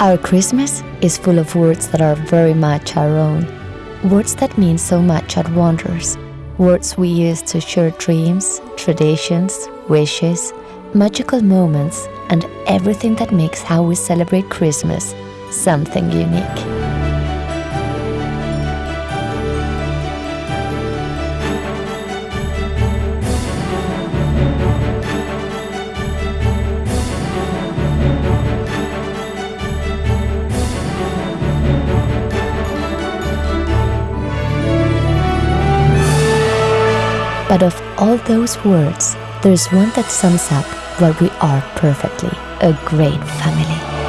Our Christmas is full of words that are very much our own. Words that mean so much at Wonders. Words we use to share dreams, traditions, wishes, magical moments, and everything that makes how we celebrate Christmas something unique. But of all those words, there's one that sums up what we are perfectly a great family.